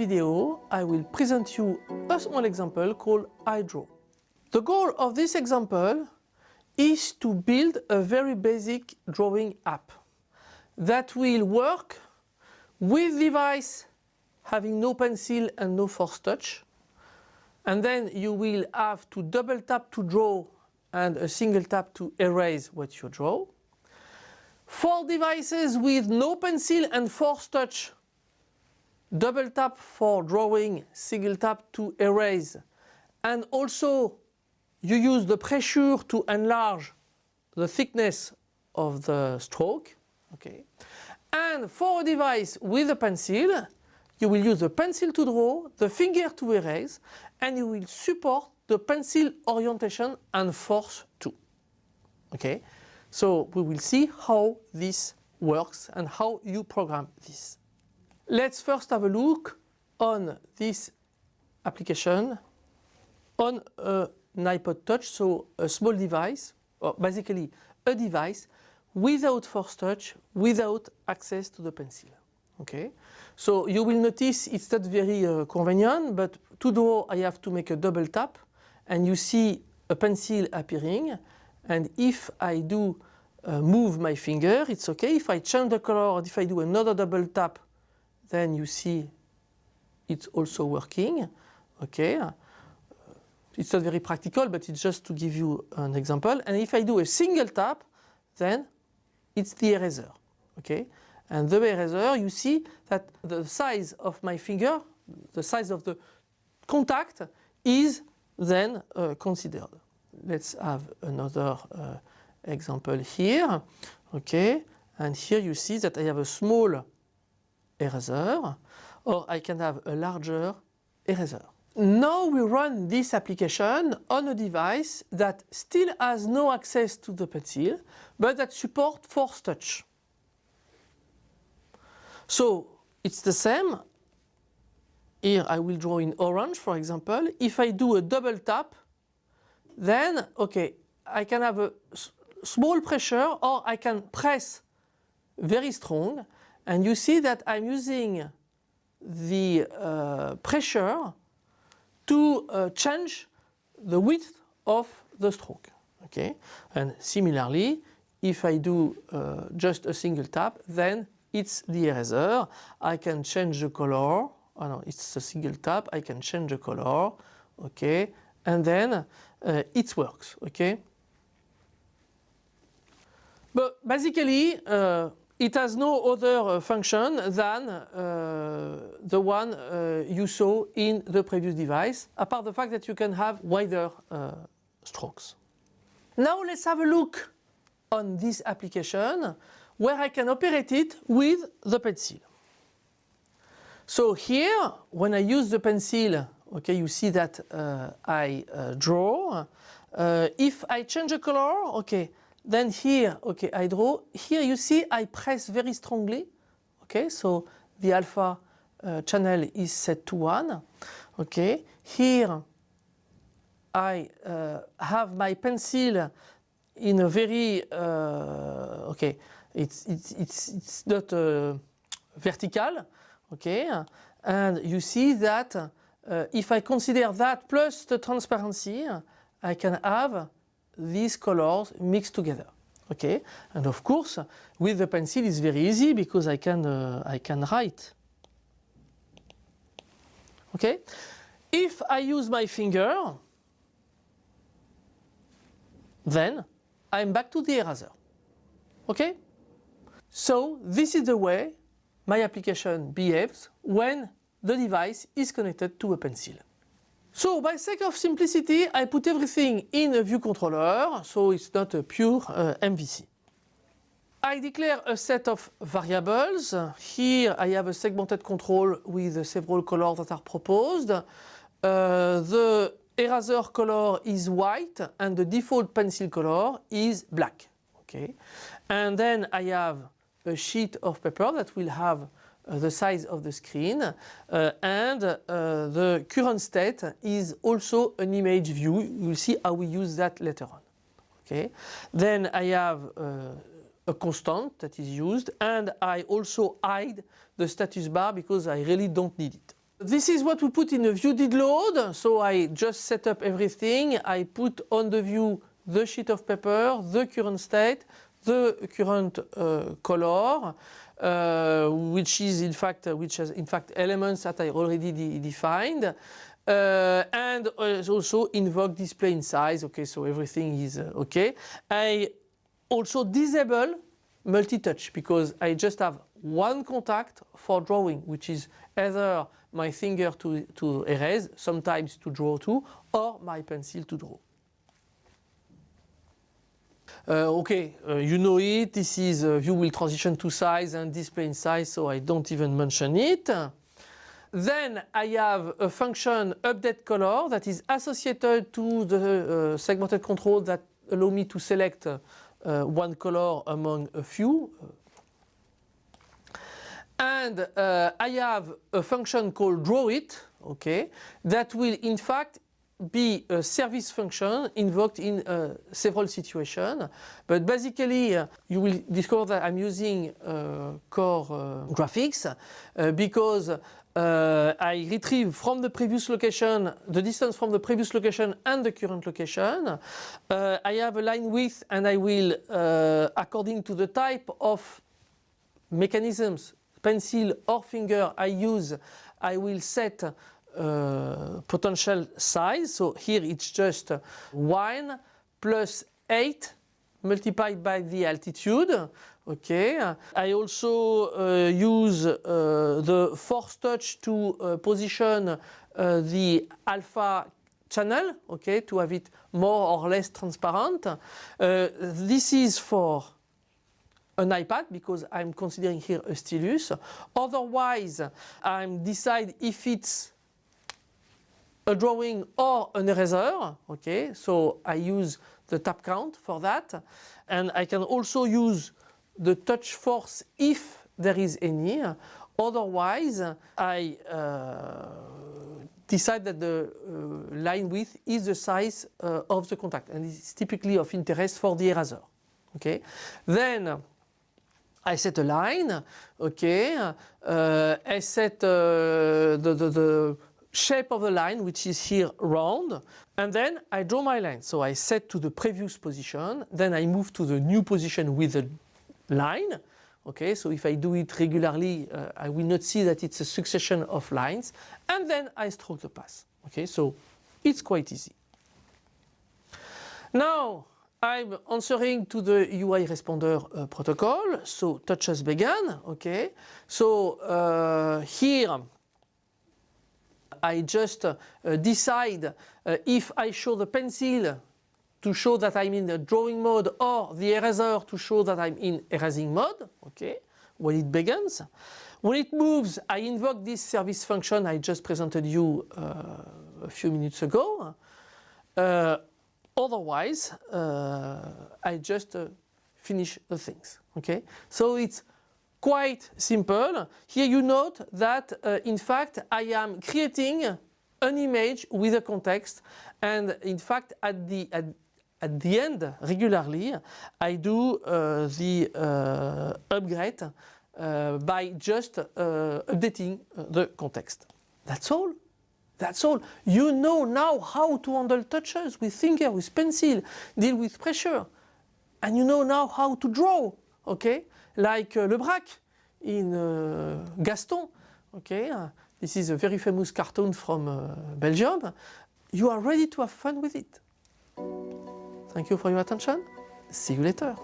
video, I will present you a small example called iDraw. The goal of this example is to build a very basic drawing app that will work with device having no pencil and no force touch and then you will have to double tap to draw and a single tap to erase what you draw. For devices with no pencil and force touch, double tap for drawing, single tap to erase and also you use the pressure to enlarge the thickness of the stroke. Okay. And for a device with a pencil, you will use the pencil to draw, the finger to erase, and you will support the pencil orientation and force too. Okay, so we will see how this works and how you program this. Let's first have a look on this application on an iPod Touch, so a small device, or basically a device without force touch, without access to the pencil. Okay, so you will notice it's not very uh, convenient, but to draw I have to make a double tap and you see a pencil appearing and if I do uh, move my finger it's okay. If I change the color if I do another double tap then you see it's also working. Okay, uh, it's not very practical but it's just to give you an example and if I do a single tap then it's the eraser. Okay, and the eraser you see that the size of my finger, the size of the contact is then uh, considered. Let's have another uh, example here. Okay, and here you see that I have a small eraser or I can have a larger eraser. Now we run this application on a device that still has no access to the pencil but that supports force touch. So it's the same. Here I will draw in orange for example. If I do a double tap then okay I can have a small pressure or I can press very strong and you see that I'm using the uh, pressure to uh, change the width of the stroke. Okay, and similarly if I do uh, just a single tap then it's the eraser. I can change the color. Oh no, it's a single tap. I can change the color. Okay, and then uh, it works. Okay. But basically, uh, it has no other uh, function than uh, the one uh, you saw in the previous device, apart the fact that you can have wider strokes. Now let's have a look on this application where I can operate it with the pencil. So here, when I use the pencil, okay, you see that uh, I uh, draw. Uh, if I change the color, okay, then here, okay, I draw. Here you see I press very strongly, okay, so the alpha uh, channel is set to 1, okay. Here I uh, have my pencil in a very, uh, okay, it's, it's, it's, it's not uh, vertical, okay? And you see that uh, if I consider that plus the transparency, I can have these colors mixed together. Okay, and of course with the pencil it's very easy because I can uh, I can write. Okay, if I use my finger, then I'm back to the eraser. Okay. So this is the way my application behaves when the device is connected to a pencil. So by sake of simplicity I put everything in a view controller so it's not a pure uh, MVC. I declare a set of variables. Here I have a segmented control with several colors that are proposed. Uh, the eraser color is white and the default pencil color is black. Okay, And then I have a sheet of paper that will have the size of the screen uh, and uh, the current state is also an image view. You'll see how we use that later on. Okay. Then I have uh, a constant that is used and I also hide the status bar because I really don't need it. This is what we put in the view did load. So I just set up everything. I put on the view the sheet of paper, the current state, the current uh, color, uh, which is in fact uh, which has in fact elements that I already de defined. Uh, and also invoke display in size. Okay, so everything is uh, okay. I also disable multi-touch because I just have one contact for drawing, which is either my finger to, to erase, sometimes to draw to, or my pencil to draw. Uh, okay, uh, you know it, this is uh, view will transition to size and display in size, so I don't even mention it. Then I have a function update color that is associated to the uh, segmented control that allow me to select uh, one color among a few. And uh, I have a function called drawIt, okay, that will in fact be a service function invoked in uh, several situations. But basically, uh, you will discover that I'm using uh, core uh, graphics uh, because uh, I retrieve from the previous location the distance from the previous location and the current location. I have a line width and I will, according to the type of mechanisms, pencil or finger I use, I will set uh, potential size. So here it's just 1 plus 8 multiplied by the altitude. Okay. I also uh, use uh, the force touch to uh, position uh, the alpha channel, okay, to have it more or less transparent. This is for an iPad because I'm considering here a stylus. Otherwise, I'm decide if it's a drawing or an eraser. Okay, so I use the tap count for that. And I can also use the touch force if there is any. Otherwise, I uh, decide that the uh, line width is the size uh, of the contact and it's typically of interest for the eraser. Okay, then I set a line, okay, uh, I set uh, the, the, the shape of the line which is here round and then I draw my line. So I set to the previous position, then I move to the new position with the line. Okay, so if I do it regularly, uh, I will not see that it's a succession of lines and then I stroke the path. Okay, so it's quite easy. Now I'm answering to the UI responder uh, protocol, so touches began, okay. So uh, here I just uh, decide uh, if I show the pencil to show that I'm in the drawing mode or the eraser to show that I'm in erasing mode, okay, when it begins. When it moves, I invoke this service function I just presented you uh, a few minutes ago. Uh, otherwise, uh, I just uh, finish the things, okay. So it's quite simple. Here you note that uh, in fact I am creating an image with a context and in fact at the at, at the end regularly I do uh, the uh, upgrade uh, by just uh, updating uh, the context. That's all. That's all. You know now how to handle touches with finger, with pencil, deal with pressure. And you know now how to draw, okay? Like uh, Lebrac in uh, Gaston. Okay, this is a very famous cartoon from uh, Belgium. You are ready to have fun with it. Thank you for your attention. See you later.